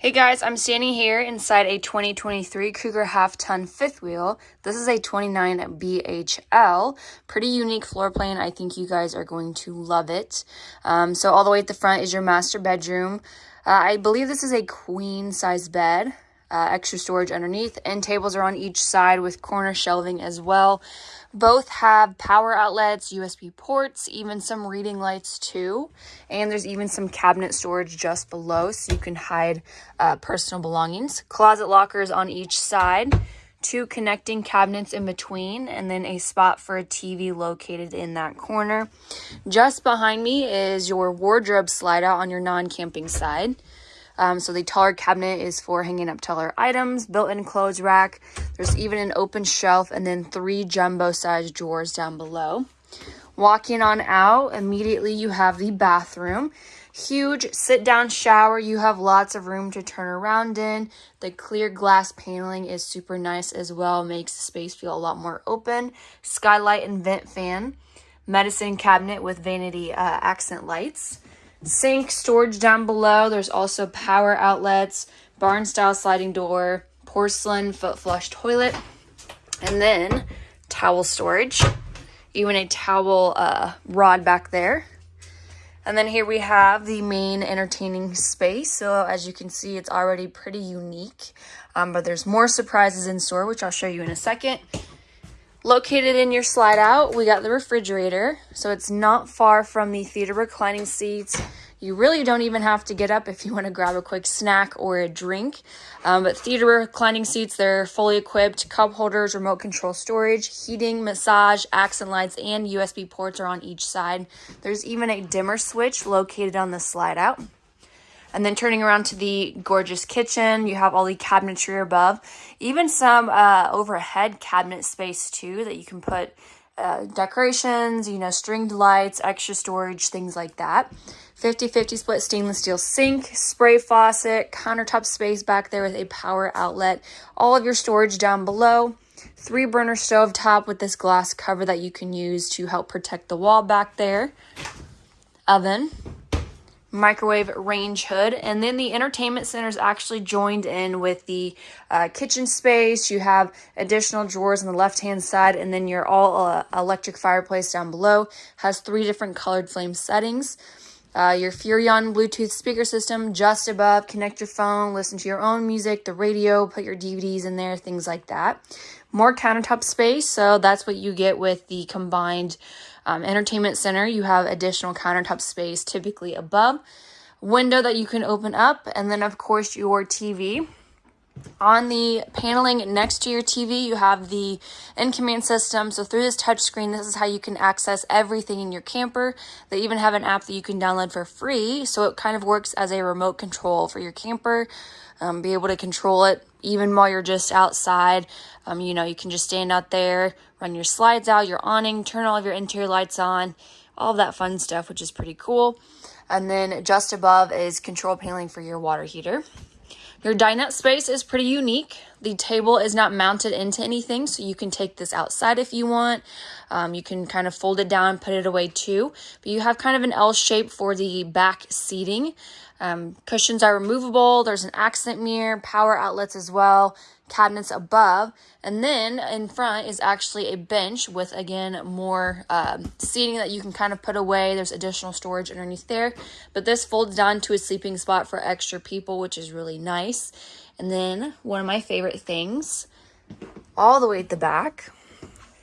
Hey guys, I'm standing here inside a 2023 Cougar half-ton fifth wheel. This is a 29 BHL. Pretty unique floor plan. I think you guys are going to love it. Um, so all the way at the front is your master bedroom. Uh, I believe this is a queen size bed. Uh, extra storage underneath. End tables are on each side with corner shelving as well. Both have power outlets, USB ports, even some reading lights too. And there's even some cabinet storage just below so you can hide uh, personal belongings. Closet lockers on each side, two connecting cabinets in between, and then a spot for a TV located in that corner. Just behind me is your wardrobe slide out on your non-camping side. Um, so the taller cabinet is for hanging up taller items, built-in clothes rack. There's even an open shelf and then three jumbo-sized drawers down below. Walking on out, immediately you have the bathroom. Huge sit-down shower. You have lots of room to turn around in. The clear glass paneling is super nice as well. Makes the space feel a lot more open. Skylight and vent fan. Medicine cabinet with vanity uh, accent lights sink storage down below. There's also power outlets, barn style sliding door, porcelain foot flush toilet, and then towel storage. Even a towel uh, rod back there. And then here we have the main entertaining space. So as you can see, it's already pretty unique. Um, but there's more surprises in store, which I'll show you in a second. Located in your slide out, we got the refrigerator. So it's not far from the theater reclining seats. You really don't even have to get up if you want to grab a quick snack or a drink. Um, but theater reclining seats, they're fully equipped. Cup holders, remote control storage, heating, massage, accent lights, and USB ports are on each side. There's even a dimmer switch located on the slide out. And then turning around to the gorgeous kitchen, you have all the cabinetry above, even some uh, overhead cabinet space too that you can put uh, decorations, you know, stringed lights, extra storage, things like that. 50-50 split stainless steel sink, spray faucet, countertop space back there with a power outlet, all of your storage down below, three burner stove top with this glass cover that you can use to help protect the wall back there, oven, microwave range hood and then the entertainment center is actually joined in with the uh, kitchen space you have additional drawers on the left hand side and then your all uh, electric fireplace down below has three different colored flame settings uh, your Furrion Bluetooth speaker system just above. Connect your phone, listen to your own music, the radio, put your DVDs in there, things like that. More countertop space, so that's what you get with the combined um, entertainment center, you have additional countertop space typically above. Window that you can open up, and then of course your TV. On the paneling next to your TV, you have the in-command system. So through this touchscreen, this is how you can access everything in your camper. They even have an app that you can download for free. So it kind of works as a remote control for your camper. Um, be able to control it even while you're just outside. Um, you know, you can just stand out there, run your slides out, your awning, turn all of your interior lights on, all of that fun stuff, which is pretty cool. And then just above is control paneling for your water heater. Your dinette space is pretty unique. The table is not mounted into anything, so you can take this outside if you want. Um, you can kind of fold it down put it away too. But you have kind of an L shape for the back seating. Um, cushions are removable. There's an accent mirror, power outlets as well, cabinets above. And then in front is actually a bench with, again, more um, seating that you can kind of put away. There's additional storage underneath there. But this folds down to a sleeping spot for extra people, which is really nice. And then one of my favorite things, all the way at the back,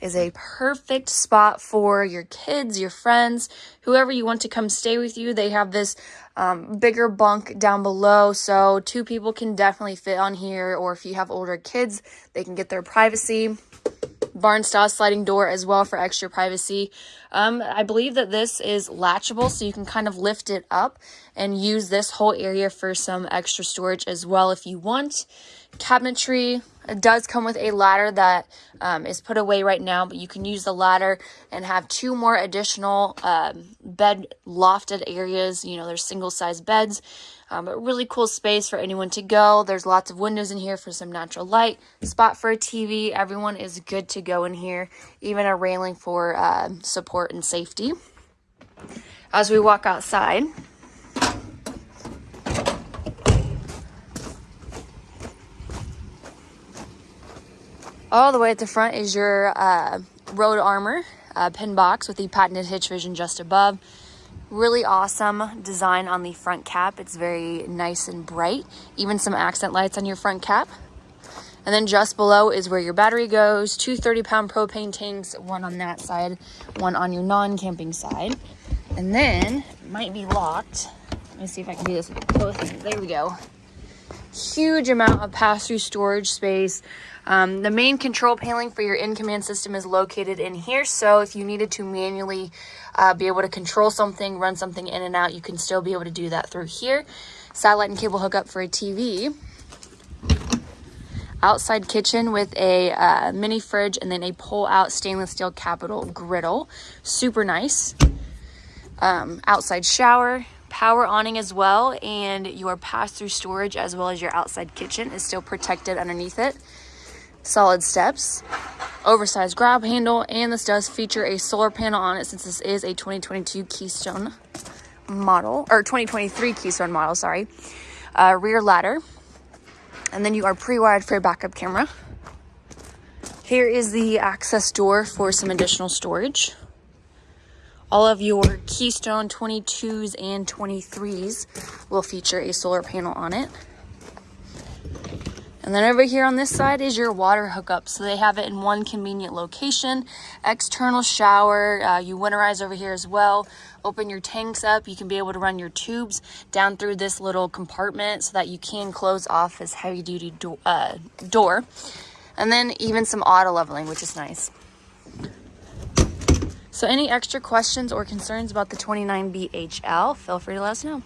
is a perfect spot for your kids, your friends, whoever you want to come stay with you. They have this um, bigger bunk down below, so two people can definitely fit on here, or if you have older kids, they can get their privacy. Barn style sliding door as well for extra privacy. Um, I believe that this is latchable, so you can kind of lift it up and use this whole area for some extra storage as well if you want. Cabinetry, it does come with a ladder that um, is put away right now, but you can use the ladder and have two more additional um, bed lofted areas. You know, there's single size beds, um, but really cool space for anyone to go. There's lots of windows in here for some natural light, spot for a TV. Everyone is good to go in here, even a railing for uh, support and safety. As we walk outside, All the way at the front is your uh, Road Armor uh, pin box with the patented hitch vision just above. Really awesome design on the front cap. It's very nice and bright. Even some accent lights on your front cap. And then just below is where your battery goes. Two 30 pound propane tanks, one on that side, one on your non-camping side. And then, might be locked. Let me see if I can do this with both hands. There we go. Huge amount of pass-through storage space. Um, the main control paneling for your in-command system is located in here. So if you needed to manually uh, be able to control something, run something in and out, you can still be able to do that through here. Satellite and cable hookup for a TV outside kitchen with a uh, mini fridge and then a pull out stainless steel capital griddle super nice um, outside shower power awning as well and your pass-through storage as well as your outside kitchen is still protected underneath it. Solid steps oversized grab handle and this does feature a solar panel on it since this is a 2022 keystone model or 2023 keystone model sorry. Uh, rear ladder and then you are pre-wired for a backup camera. Here is the access door for some additional storage all of your Keystone 22s and 23s will feature a solar panel on it. And then over here on this side is your water hookup. So they have it in one convenient location. External shower, uh, you winterize over here as well. Open your tanks up. You can be able to run your tubes down through this little compartment so that you can close off this heavy duty do uh, door. And then even some auto leveling, which is nice. So any extra questions or concerns about the 29BHL, feel free to let us know.